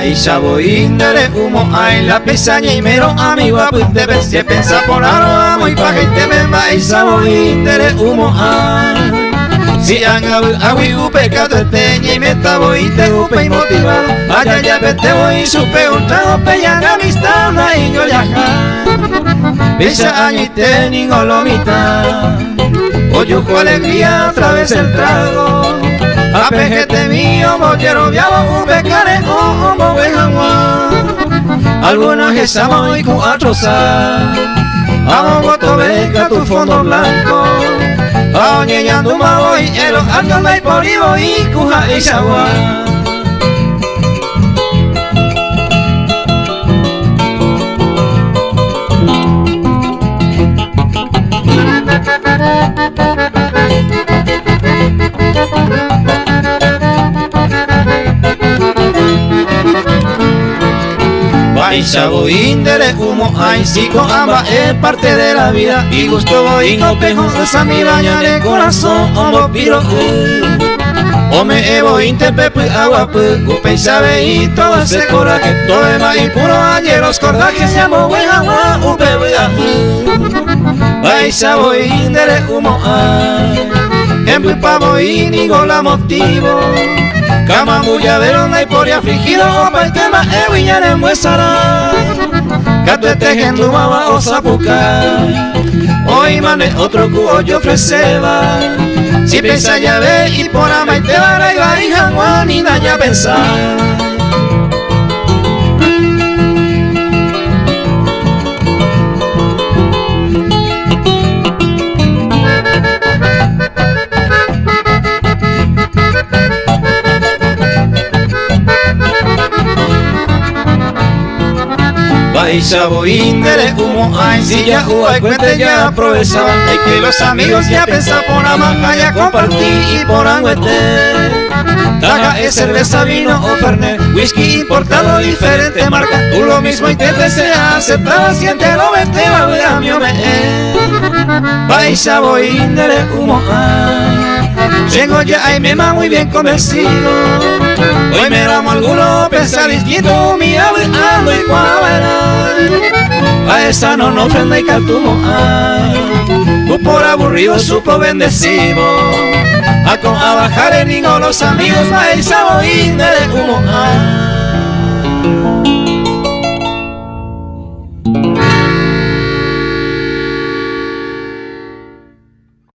Voy de humo ay la pesaña y mero amigo pues te ves que pensa por aro muy pa gente me baisha voy de humo ay si han agui upe teña y me estaba y te upe y motivado. Allá ya te voy supe un trago peñan amistad y yo ya Pisa año y teningo lo mitad. Alegría otra vez el trago Mío, mollero viabo, upe care, o mo Algunas estamos y cuatro Amo voto beca tu fondo blanco. Ya tu voy, el alto me por y cuja y sagua. Voy de humo ay con amba es parte de la vida. Y gusto voy no pejo esa mi baña de corazón o piro o me evo interpepe agua pu upe sabe y todo ese coraje. Todo es más impuro ayer los cordajes se amo buen agua upe voy de humo ay mi pavo y la motivo. Kama bulladero na ipori afligido Baitema ewiñare muesara Kate tejendu mama osapuka Hoy mane otro cubo yo ofreceba. Si pensa ya ve y por amaite vara y y daña pensar Baisha de humo ay si ya hay cuente ya aprovechaba Hay que los amigos ya pensan por amaja ya compartí y por anguete. Traga es cerveza, vino o fernet Whisky importado, diferente marca. Tú lo mismo intentes sea aceptado Siente lo vente, va a mi Baisha de humo ay. Llego ya y me va muy bien convencido Hoy me ramo alguno, pensar distinto Mi ando y cuadra. A esa no nos ofrenda y caltumo Tú por aburrido supo bendecido. A, con, a bajar en ningo los amigos a esa de humo